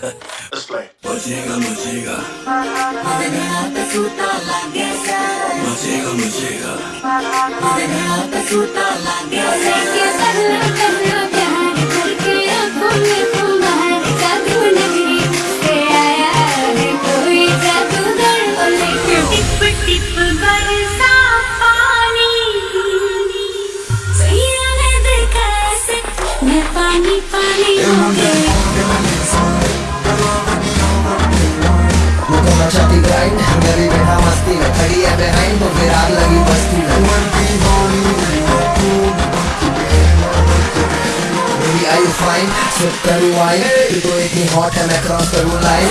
Let's play. Mochiga, mochiga, Madenata suta lagesa mochiga, mochiga. Madenata suta lagesa के करना करना प्यार करके आँखों में तुम्हार जादू नगरी से आया है कोई जादूगर बोले टिप टिप बरसा पानी सैया ने देखा ऐसे मैं पानी पानी खड़ी है behind तो फिर आग लगी बस्ती में Baby are you fine? Sip करूँ wine तू तो इतनी hot है मैं cross करूँ line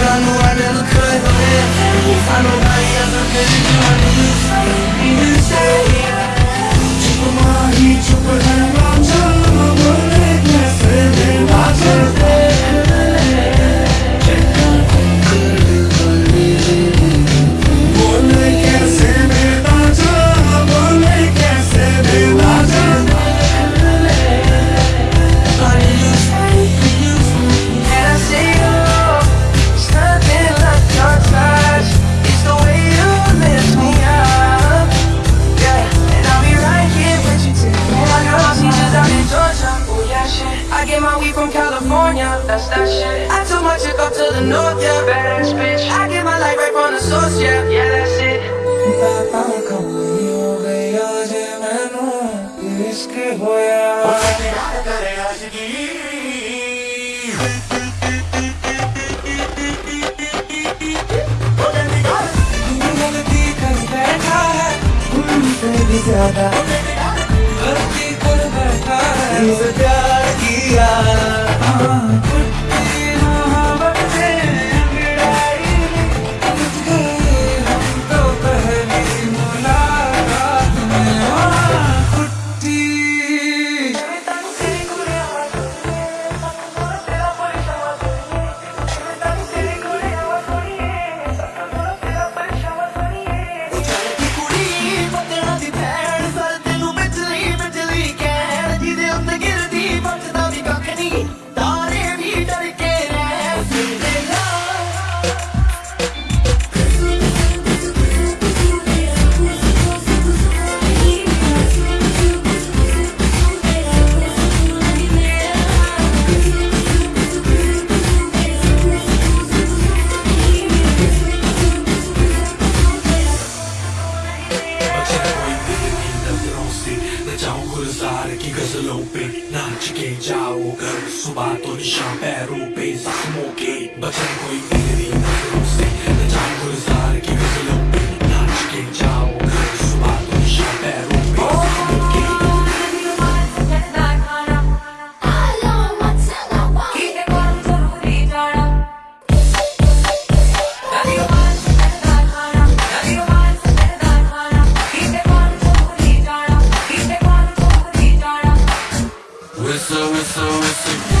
get my weed from California, that's that shit. I took my chick up to the north, yeah, badass bitch. I get my light right from the source, yeah, yeah, that's it. प्यार किया सुबह तो निशा पैरों पे जख्मों के बचन कोई मेरी नज़रों से जान गुजार की whistle, whistle, whistle.